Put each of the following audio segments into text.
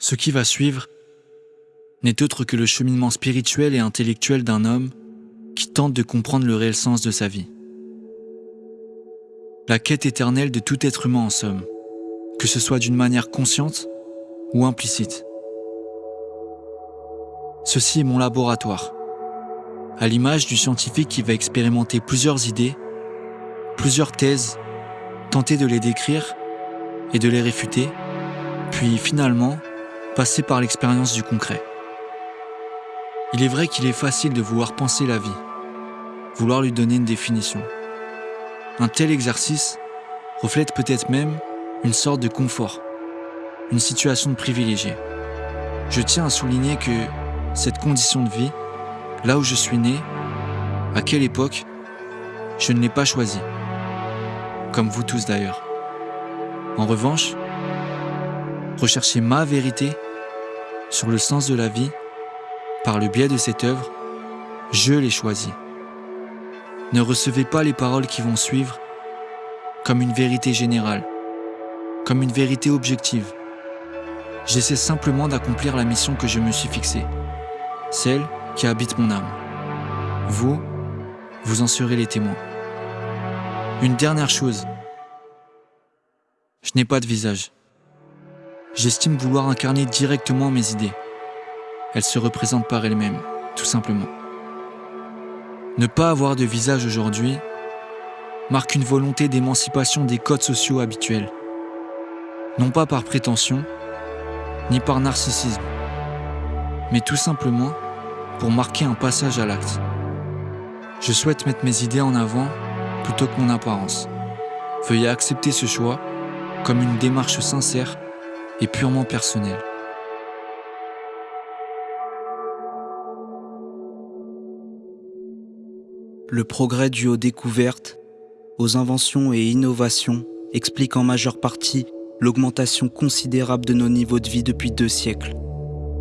Ce qui va suivre n'est autre que le cheminement spirituel et intellectuel d'un homme qui tente de comprendre le réel sens de sa vie. La quête éternelle de tout être humain en somme, que ce soit d'une manière consciente ou implicite. Ceci est mon laboratoire, à l'image du scientifique qui va expérimenter plusieurs idées, plusieurs thèses, tenter de les décrire et de les réfuter, puis finalement passer par l'expérience du concret. Il est vrai qu'il est facile de vouloir penser la vie, vouloir lui donner une définition. Un tel exercice reflète peut-être même une sorte de confort, une situation de privilégié. Je tiens à souligner que cette condition de vie, là où je suis né, à quelle époque, je ne l'ai pas choisie. Comme vous tous d'ailleurs. En revanche, rechercher ma vérité sur le sens de la vie, par le biais de cette œuvre, je l'ai choisi. Ne recevez pas les paroles qui vont suivre comme une vérité générale, comme une vérité objective. J'essaie simplement d'accomplir la mission que je me suis fixée, celle qui habite mon âme. Vous, vous en serez les témoins. Une dernière chose. Je n'ai pas de visage j'estime vouloir incarner directement mes idées. Elles se représentent par elles-mêmes, tout simplement. Ne pas avoir de visage aujourd'hui marque une volonté d'émancipation des codes sociaux habituels. Non pas par prétention, ni par narcissisme, mais tout simplement pour marquer un passage à l'acte. Je souhaite mettre mes idées en avant plutôt que mon apparence. Veuillez accepter ce choix comme une démarche sincère et purement personnel. Le progrès dû aux découvertes, aux inventions et innovations explique en majeure partie l'augmentation considérable de nos niveaux de vie depuis deux siècles.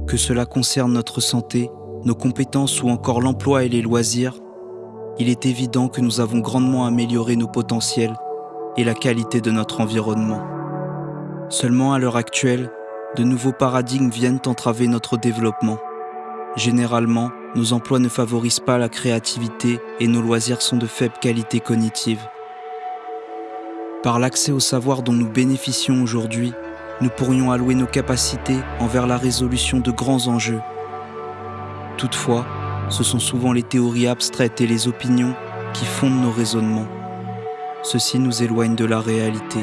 Que cela concerne notre santé, nos compétences ou encore l'emploi et les loisirs, il est évident que nous avons grandement amélioré nos potentiels et la qualité de notre environnement. Seulement à l'heure actuelle, de nouveaux paradigmes viennent entraver notre développement. Généralement, nos emplois ne favorisent pas la créativité et nos loisirs sont de faible qualité cognitive. Par l'accès au savoir dont nous bénéficions aujourd'hui, nous pourrions allouer nos capacités envers la résolution de grands enjeux. Toutefois, ce sont souvent les théories abstraites et les opinions qui fondent nos raisonnements. Ceci nous éloigne de la réalité.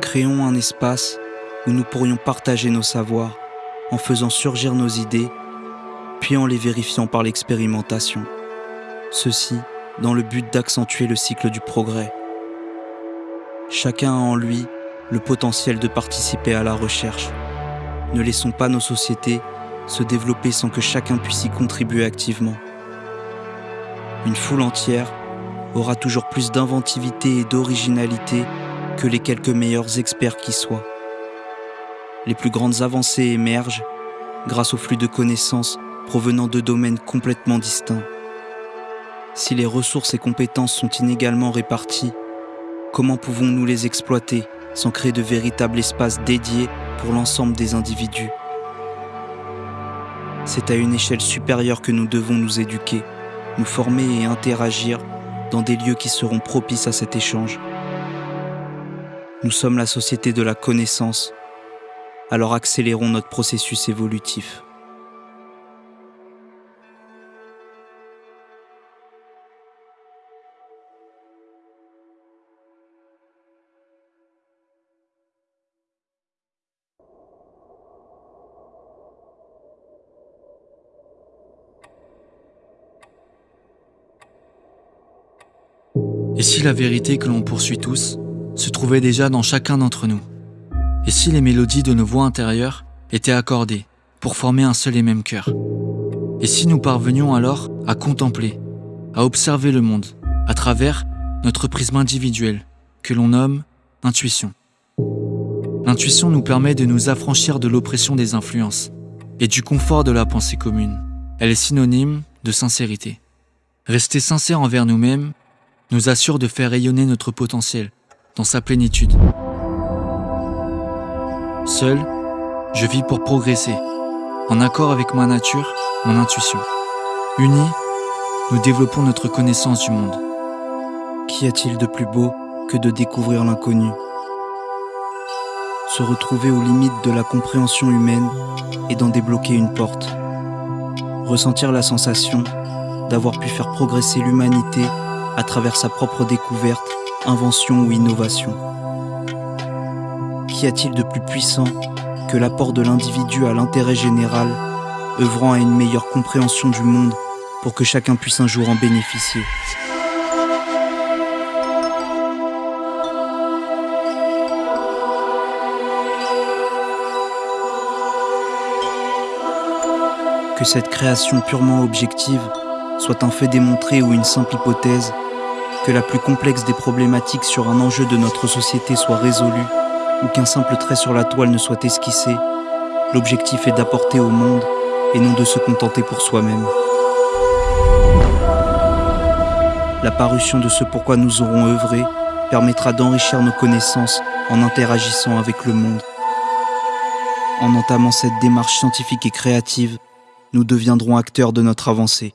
Créons un espace où nous pourrions partager nos savoirs en faisant surgir nos idées, puis en les vérifiant par l'expérimentation. Ceci dans le but d'accentuer le cycle du progrès. Chacun a en lui le potentiel de participer à la recherche. Ne laissons pas nos sociétés se développer sans que chacun puisse y contribuer activement. Une foule entière aura toujours plus d'inventivité et d'originalité que les quelques meilleurs experts qui soient. Les plus grandes avancées émergent grâce au flux de connaissances provenant de domaines complètement distincts. Si les ressources et compétences sont inégalement réparties, comment pouvons-nous les exploiter sans créer de véritables espaces dédiés pour l'ensemble des individus? C'est à une échelle supérieure que nous devons nous éduquer, nous former et interagir dans des lieux qui seront propices à cet échange. Nous sommes la société de la connaissance, alors accélérons notre processus évolutif. Et si la vérité que l'on poursuit tous se trouvait déjà dans chacun d'entre nous. Et si les mélodies de nos voix intérieures étaient accordées pour former un seul et même cœur? Et si nous parvenions alors à contempler, à observer le monde à travers notre prisme individuel que l'on nomme intuition? L'intuition nous permet de nous affranchir de l'oppression des influences et du confort de la pensée commune. Elle est synonyme de sincérité. Rester sincère envers nous-mêmes nous assure de faire rayonner notre potentiel sa plénitude. Seul, Je vis pour progresser, en accord avec ma nature, mon intuition. Unis, nous développons notre connaissance du monde. Qu'y a-t-il de plus beau que de découvrir l'inconnu? Se retrouver aux limites de la compréhension humaine et d'en débloquer une porte. Ressentir la sensation d'avoir pu faire progresser l'humanité à travers sa propre découverte, invention ou innovation. Qu'y a-t-il de plus puissant que l'apport de l'individu à l'intérêt général, œuvrant à une meilleure compréhension du monde pour que chacun puisse un jour en bénéficier? Que cette création purement objective soit un fait démontré ou une simple hypothèse, que la plus complexe des problématiques sur un enjeu de notre société soit résolue, ou qu'un simple trait sur la toile ne soit esquissé, l'objectif est d'apporter au monde et non de se contenter pour soi-même. La parution de ce pourquoi nous aurons œuvré permettra d'enrichir nos connaissances en interagissant avec le monde. En entamant cette démarche scientifique et créative, nous deviendrons acteurs de notre avancée.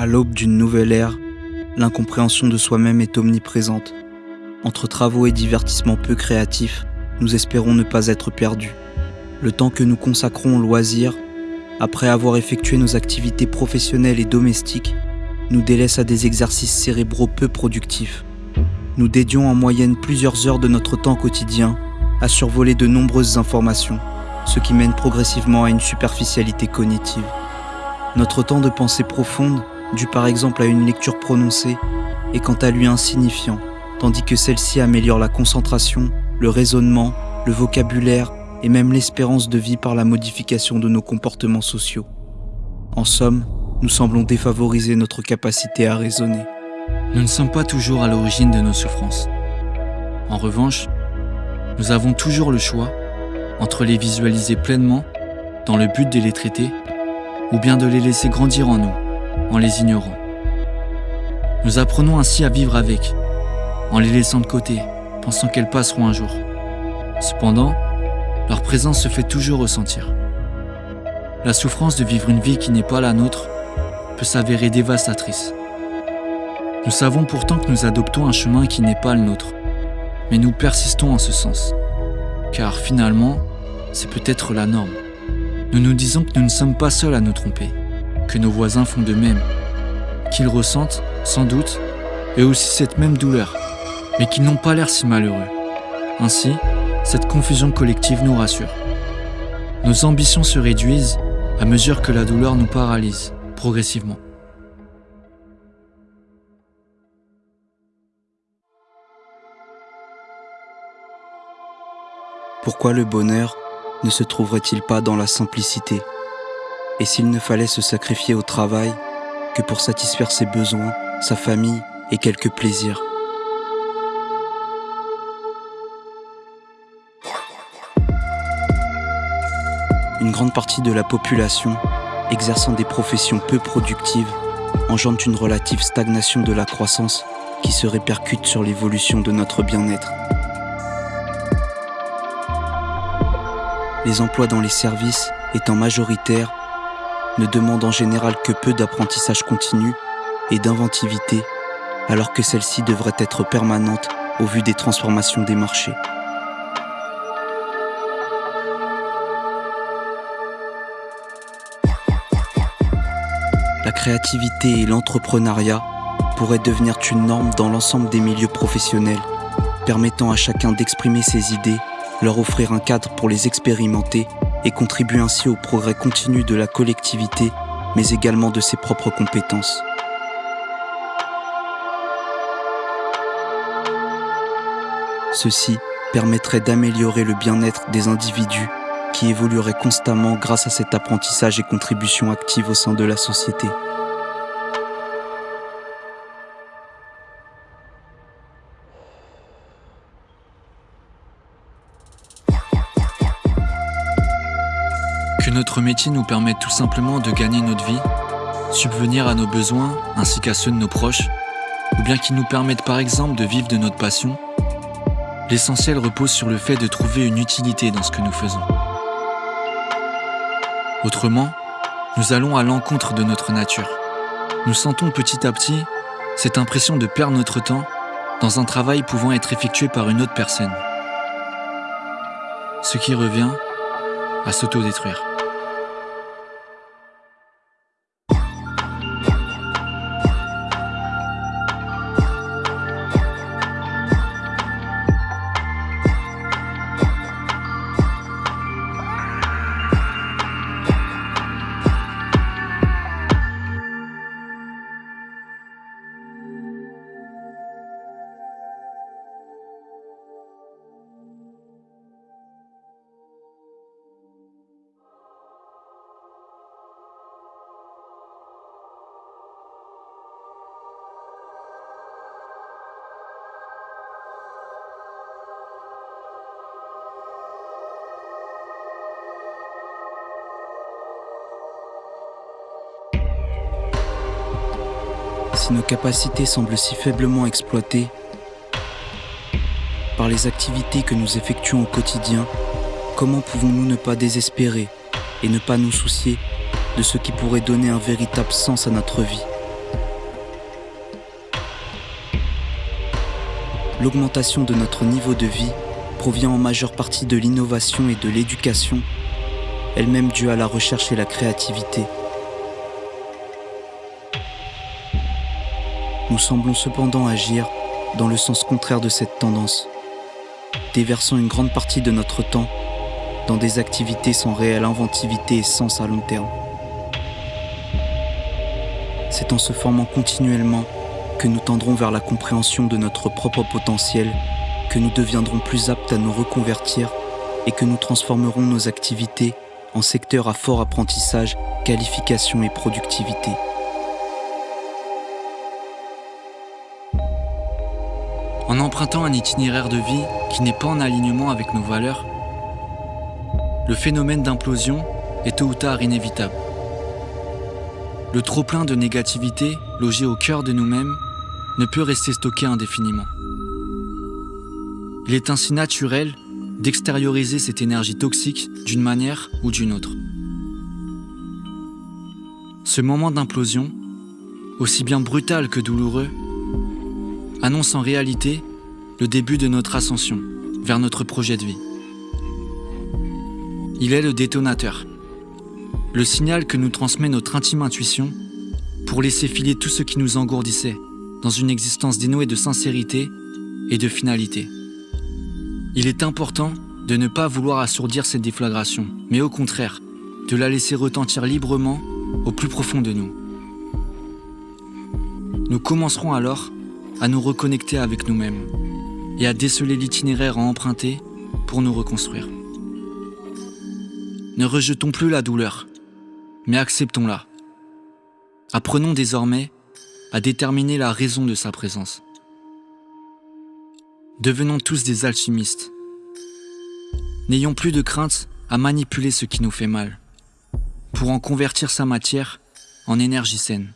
À l'aube d'une nouvelle ère, l'incompréhension de soi-même est omniprésente. Entre travaux et divertissements peu créatifs, nous espérons ne pas être perdus. Le temps que nous consacrons au loisir, après avoir effectué nos activités professionnelles et domestiques, nous délaisse à des exercices cérébraux peu productifs. Nous dédions en moyenne plusieurs heures de notre temps quotidien à survoler de nombreuses informations, ce qui mène progressivement à une superficialité cognitive. Notre temps de pensée profonde dû par exemple à une lecture prononcée, est quant à lui insignifiant, tandis que celle-ci améliore la concentration, le raisonnement, le vocabulaire et même l'espérance de vie par la modification de nos comportements sociaux. En somme, nous semblons défavoriser notre capacité à raisonner. Nous ne sommes pas toujours à l'origine de nos souffrances. En revanche, nous avons toujours le choix entre les visualiser pleinement dans le but de les traiter ou bien de les laisser grandir en nous en les ignorant. Nous apprenons ainsi à vivre avec, en les laissant de côté, pensant qu'elles passeront un jour. Cependant, leur présence se fait toujours ressentir. La souffrance de vivre une vie qui n'est pas la nôtre peut s'avérer dévastatrice. Nous savons pourtant que nous adoptons un chemin qui n'est pas le nôtre, mais nous persistons en ce sens, car finalement, c'est peut-être la norme. Nous nous disons que nous ne sommes pas seuls à nous tromper, que nos voisins font de même, qu'ils ressentent, sans doute, eux aussi cette même douleur, mais qu'ils n'ont pas l'air si malheureux. Ainsi, cette confusion collective nous rassure. Nos ambitions se réduisent à mesure que la douleur nous paralyse, progressivement. Pourquoi le bonheur ne se trouverait-il pas dans la simplicité? Et s'il ne fallait se sacrifier au travail que pour satisfaire ses besoins, sa famille et quelques plaisirs. Une grande partie de la population, exerçant des professions peu productives, engendre une relative stagnation de la croissance qui se répercute sur l'évolution de notre bien-être. Les emplois dans les services étant majoritaires ne demande en général que peu d'apprentissage continu et d'inventivité, alors que celle-ci devrait être permanente au vu des transformations des marchés. La créativité et l'entrepreneuriat pourraient devenir une norme dans l'ensemble des milieux professionnels, permettant à chacun d'exprimer ses idées, leur offrir un cadre pour les expérimenter et contribue ainsi au progrès continu de la collectivité, mais également de ses propres compétences. Ceci permettrait d'améliorer le bien-être des individus qui évolueraient constamment grâce à cet apprentissage et contribution active au sein de la société. Notre métier nous permette tout simplement de gagner notre vie, subvenir à nos besoins ainsi qu'à ceux de nos proches, ou bien qu'il nous permette par exemple de vivre de notre passion, l'essentiel repose sur le fait de trouver une utilité dans ce que nous faisons. Autrement, nous allons à l'encontre de notre nature. Nous sentons petit à petit cette impression de perdre notre temps dans un travail pouvant être effectué par une autre personne. Ce qui revient à s'autodétruire. Si nos capacités semblent si faiblement exploitées par les activités que nous effectuons au quotidien, comment pouvons-nous ne pas désespérer et ne pas nous soucier de ce qui pourrait donner un véritable sens à notre vie? L'augmentation de notre niveau de vie provient en majeure partie de l'innovation et de l'éducation, elle-même due à la recherche et la créativité. Nous semblons cependant agir dans le sens contraire de cette tendance, déversant une grande partie de notre temps dans des activités sans réelle inventivité et sens à long terme. C'est en se formant continuellement que nous tendrons vers la compréhension de notre propre potentiel, que nous deviendrons plus aptes à nous reconvertir et que nous transformerons nos activités en secteurs à fort apprentissage, qualification et productivité. En empruntant un itinéraire de vie qui n'est pas en alignement avec nos valeurs, le phénomène d'implosion est tôt ou tard inévitable. Le trop-plein de négativité logé au cœur de nous-mêmes ne peut rester stocké indéfiniment. Il est ainsi naturel d'extérioriser cette énergie toxique d'une manière ou d'une autre. Ce moment d'implosion, aussi bien brutal que douloureux, annonce en réalité le début de notre ascension vers notre projet de vie. Il est le détonateur, le signal que nous transmet notre intime intuition pour laisser filer tout ce qui nous engourdissait dans une existence dénouée de sincérité et de finalité. Il est important de ne pas vouloir assourdir cette déflagration, mais au contraire, de la laisser retentir librement au plus profond de nous. Nous commencerons alors à nous reconnecter avec nous-mêmes et à déceler l'itinéraire à emprunter pour nous reconstruire. Ne rejetons plus la douleur, mais acceptons-la. Apprenons désormais à déterminer la raison de sa présence. Devenons tous des alchimistes. N'ayons plus de crainte à manipuler ce qui nous fait mal, pour en convertir sa matière en énergie saine.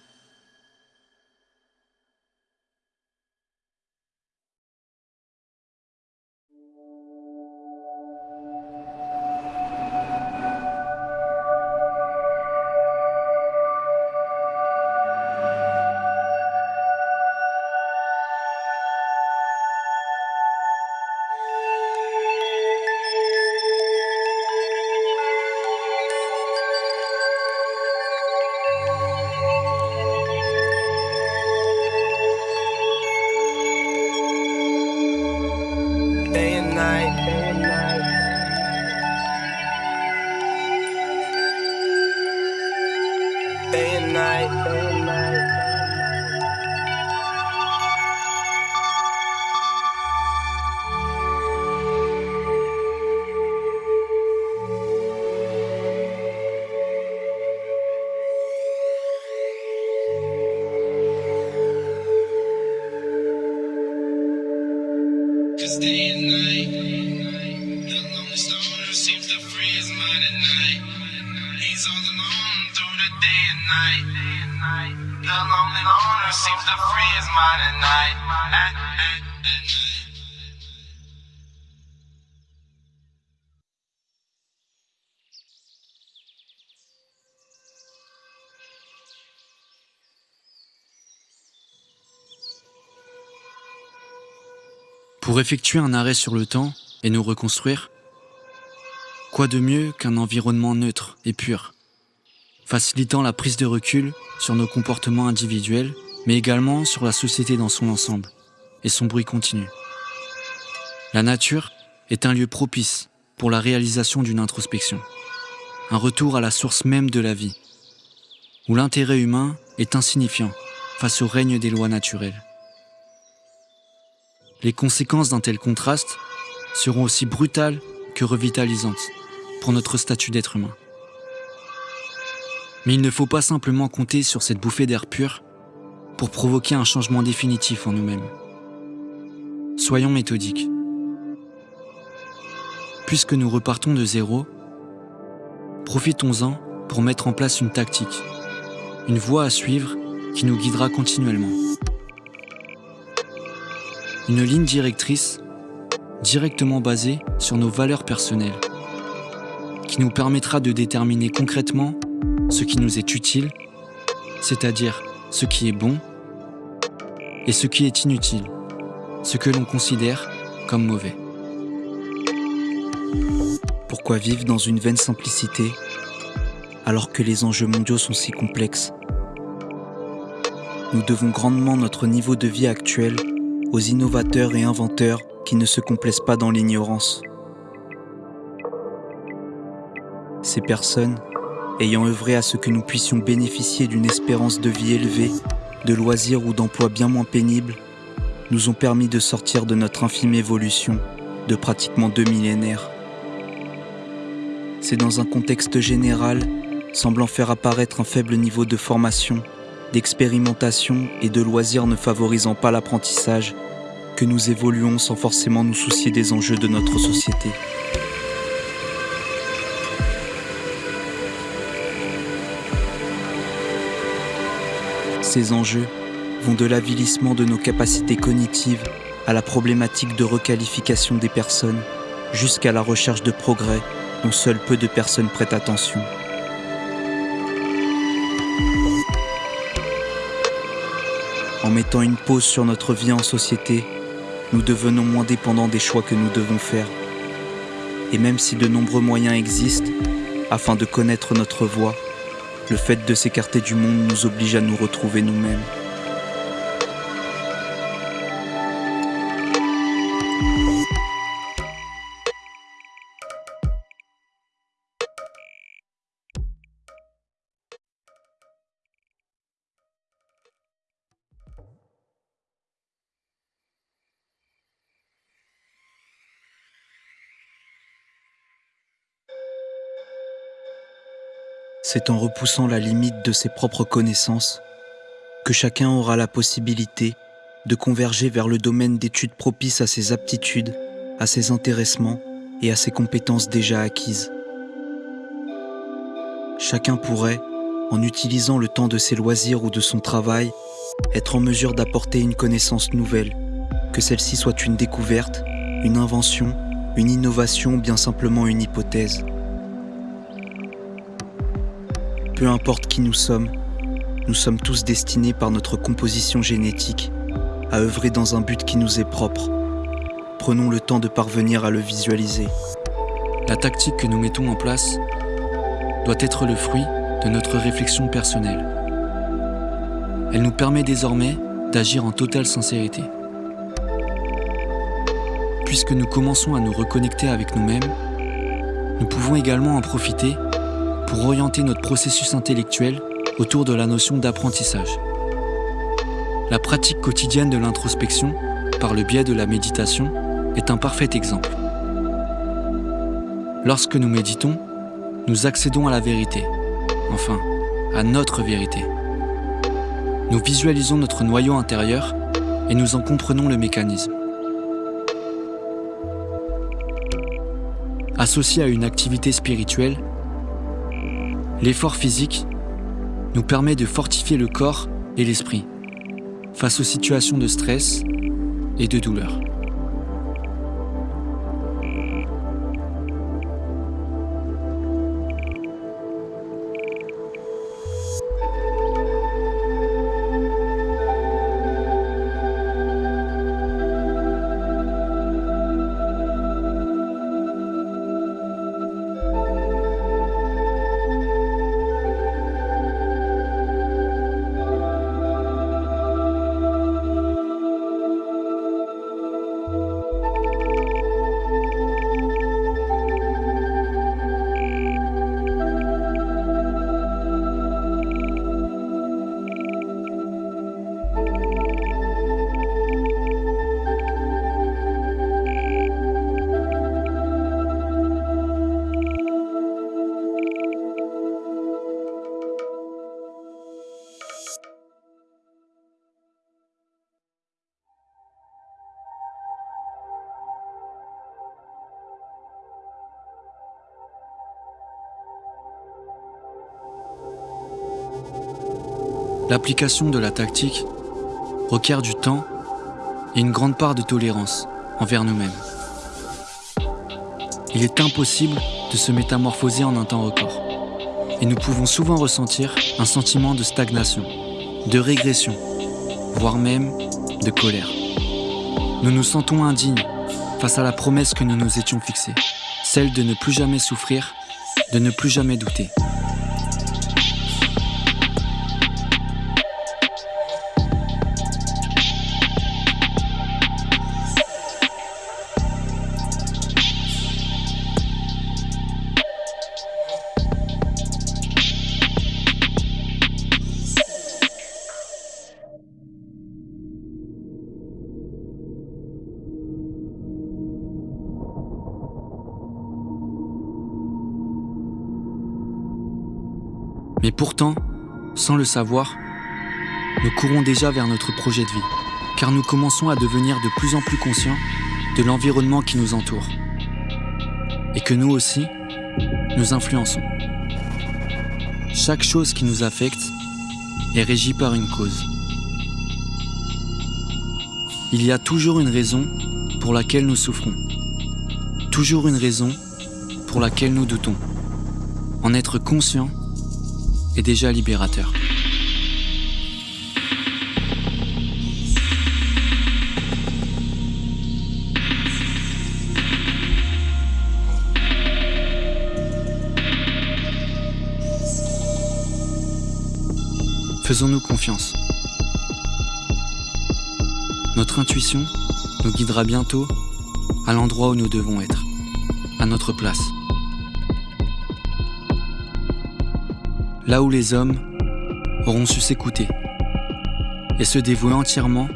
Pour effectuer un arrêt sur le temps et nous reconstruire, quoi de mieux qu'un environnement neutre et pur, facilitant la prise de recul sur nos comportements individuels, mais également sur la société dans son ensemble? Et son bruit continu. La nature est un lieu propice pour la réalisation d'une introspection, un retour à la source même de la vie, où l'intérêt humain est insignifiant face au règne des lois naturelles. Les conséquences d'un tel contraste seront aussi brutales que revitalisantes pour notre statut d'être humain. Mais il ne faut pas simplement compter sur cette bouffée d'air pur pour provoquer un changement définitif en nous-mêmes. Soyons méthodiques. Puisque nous repartons de zéro, profitons-en pour mettre en place une tactique, une voie à suivre qui nous guidera continuellement une ligne directrice directement basée sur nos valeurs personnelles, qui nous permettra de déterminer concrètement ce qui nous est utile, c'est-à-dire ce qui est bon, et ce qui est inutile, ce que l'on considère comme mauvais. Pourquoi vivre dans une vaine simplicité alors que les enjeux mondiaux sont si complexes? Nous devons grandement notre niveau de vie actuel aux innovateurs et inventeurs qui ne se complaisent pas dans l'ignorance. Ces personnes, ayant œuvré à ce que nous puissions bénéficier d'une espérance de vie élevée, de loisirs ou d'emplois bien moins pénibles, nous ont permis de sortir de notre infime évolution de pratiquement deux millénaires. C'est dans un contexte général, semblant faire apparaître un faible niveau de formation, d'expérimentation et de loisirs ne favorisant pas l'apprentissage, que nous évoluons sans forcément nous soucier des enjeux de notre société. Ces enjeux vont de l'avilissement de nos capacités cognitives à la problématique de requalification des personnes, jusqu'à la recherche de progrès dont seules peu de personnes prêtent attention. En mettant une pause sur notre vie en société, nous devenons moins dépendants des choix que nous devons faire. Et même si de nombreux moyens existent, afin de connaître notre voie, le fait de s'écarter du monde nous oblige à nous retrouver nous-mêmes. C'est en repoussant la limite de ses propres connaissances que chacun aura la possibilité de converger vers le domaine d'études propice à ses aptitudes, à ses intéressements et à ses compétences déjà acquises. Chacun pourrait, en utilisant le temps de ses loisirs ou de son travail, être en mesure d'apporter une connaissance nouvelle, que celle-ci soit une découverte, une invention, une innovation ou bien simplement une hypothèse. Peu importe qui nous sommes, nous sommes tous destinés par notre composition génétique à œuvrer dans un but qui nous est propre. Prenons le temps de parvenir à le visualiser. La tactique que nous mettons en place doit être le fruit de notre réflexion personnelle. Elle nous permet désormais d'agir en totale sincérité. Puisque nous commençons à nous reconnecter avec nous-mêmes, nous pouvons également en profiter pour orienter notre processus intellectuel autour de la notion d'apprentissage. La pratique quotidienne de l'introspection, par le biais de la méditation, est un parfait exemple. Lorsque nous méditons, nous accédons à la vérité, enfin, à notre vérité. Nous visualisons notre noyau intérieur et nous en comprenons le mécanisme. associé à une activité spirituelle, l'effort physique nous permet de fortifier le corps et l'esprit face aux situations de stress et de douleur. L'application de la tactique requiert du temps et une grande part de tolérance envers nous-mêmes. Il est impossible de se métamorphoser en un temps record. Et nous pouvons souvent ressentir un sentiment de stagnation, de régression, voire même de colère. Nous nous sentons indignes face à la promesse que nous nous étions fixée, celle de ne plus jamais souffrir, de ne plus jamais douter. Mais pourtant, sans le savoir, nous courons déjà vers notre projet de vie, car nous commençons à devenir de plus en plus conscients de l'environnement qui nous entoure, et que nous aussi, nous influençons. Chaque chose qui nous affecte est régie par une cause. Il y a toujours une raison pour laquelle nous souffrons, toujours une raison pour laquelle nous doutons. En être conscient est déjà libérateur. Faisons-nous confiance. Notre intuition nous guidera bientôt à l'endroit où nous devons être, à notre place. Là où les hommes auront su s'écouter et se dévouer entièrement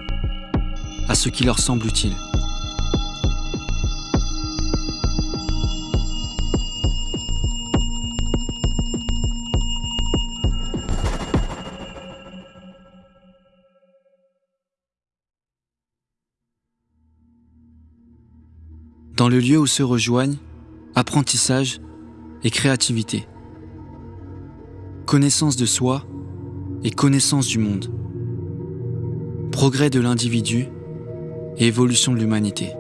à ce qui leur semble utile. Dans le lieu où se rejoignent apprentissage et créativité, connaissance de soi et connaissance du monde, progrès de l'individu et évolution de l'humanité.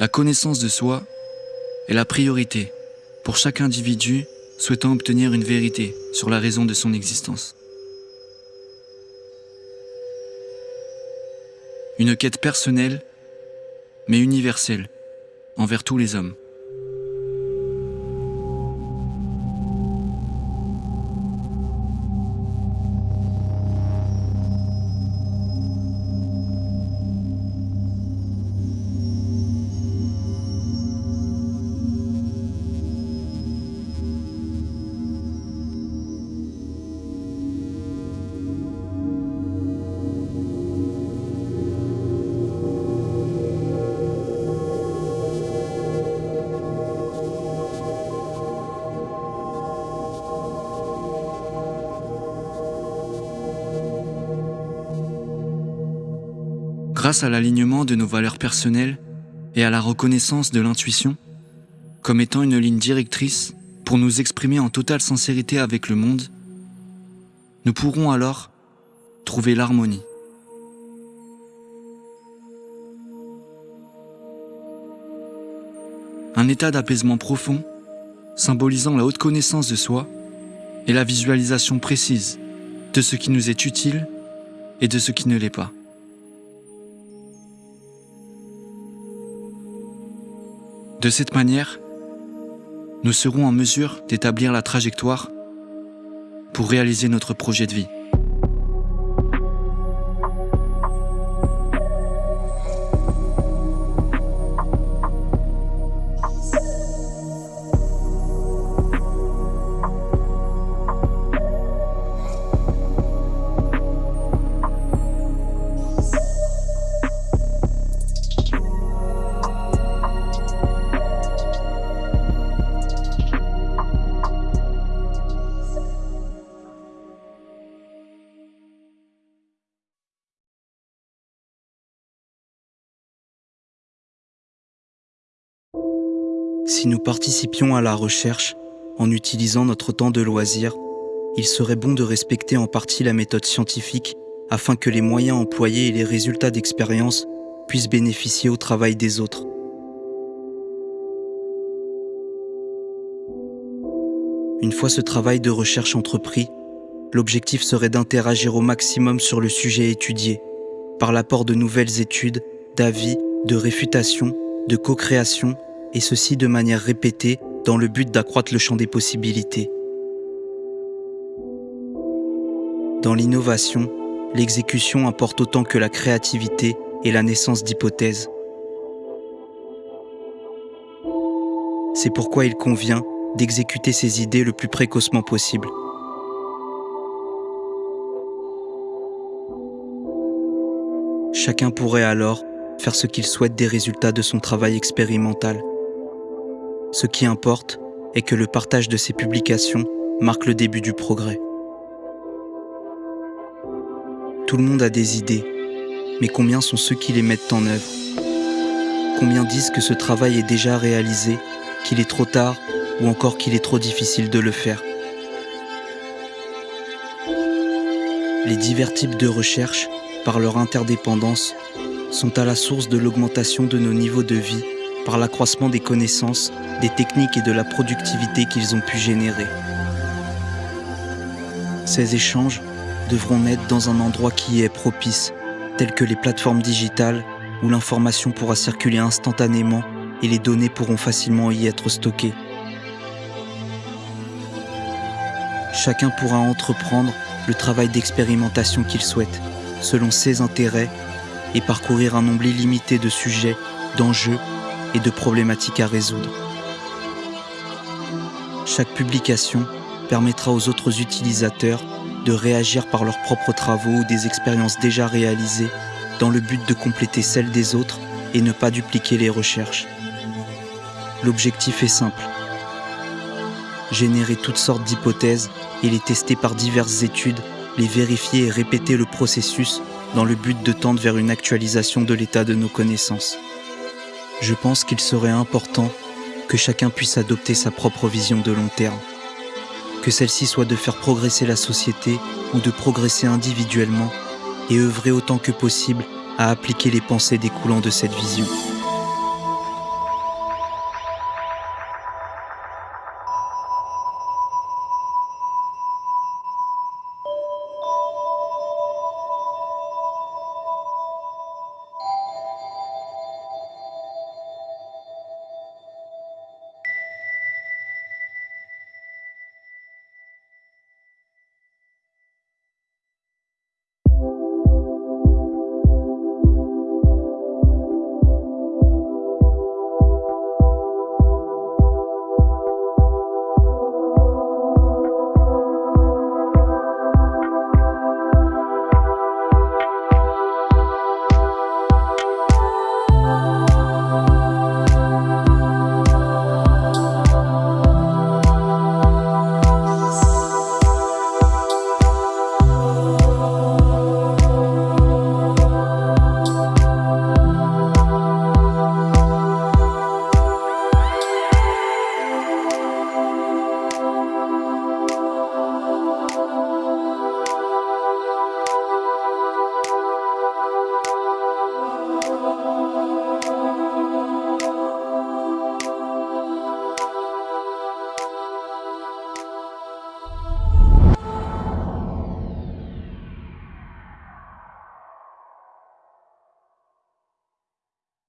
La connaissance de soi est la priorité pour chaque individu souhaitant obtenir une vérité sur la raison de son existence. Une quête personnelle, mais universelle, envers tous les hommes. Grâce à l'alignement de nos valeurs personnelles et à la reconnaissance de l'intuition, comme étant une ligne directrice pour nous exprimer en totale sincérité avec le monde, nous pourrons alors trouver l'harmonie. Un état d'apaisement profond, symbolisant la haute connaissance de soi et la visualisation précise de ce qui nous est utile et de ce qui ne l'est pas. De cette manière, nous serons en mesure d'établir la trajectoire pour réaliser notre projet de vie. Si nous participions à la recherche en utilisant notre temps de loisir, il serait bon de respecter en partie la méthode scientifique afin que les moyens employés et les résultats d'expérience puissent bénéficier au travail des autres. Une fois ce travail de recherche entrepris, l'objectif serait d'interagir au maximum sur le sujet étudié, par l'apport de nouvelles études, d'avis, de réfutation, de co-création et ceci de manière répétée dans le but d'accroître le champ des possibilités. Dans l'innovation, l'exécution importe autant que la créativité et la naissance d'hypothèses. C'est pourquoi il convient d'exécuter ces idées le plus précocement possible. Chacun pourrait alors faire ce qu'il souhaite des résultats de son travail expérimental. Ce qui importe est que le partage de ces publications marque le début du progrès. Tout le monde a des idées, mais combien sont ceux qui les mettent en œuvre? Combien disent que ce travail est déjà réalisé, qu'il est trop tard ou encore qu'il est trop difficile de le faire? Les divers types de recherche, par leur interdépendance, sont à la source de l'augmentation de nos niveaux de vie par l'accroissement des connaissances, des techniques et de la productivité qu'ils ont pu générer. Ces échanges devront naître dans un endroit qui y est propice, tel que les plateformes digitales où l'information pourra circuler instantanément et les données pourront facilement y être stockées. Chacun pourra entreprendre le travail d'expérimentation qu'il souhaite, selon ses intérêts, et parcourir un nombre illimité de sujets, d'enjeux et de problématiques à résoudre. Chaque publication permettra aux autres utilisateurs de réagir par leurs propres travaux ou des expériences déjà réalisées dans le but de compléter celles des autres et ne pas dupliquer les recherches. L'objectif est simple. Générer toutes sortes d'hypothèses et les tester par diverses études, les vérifier et répéter le processus dans le but de tendre vers une actualisation de l'état de nos connaissances je pense qu'il serait important que chacun puisse adopter sa propre vision de long terme. Que celle-ci soit de faire progresser la société ou de progresser individuellement et œuvrer autant que possible à appliquer les pensées découlant de cette vision.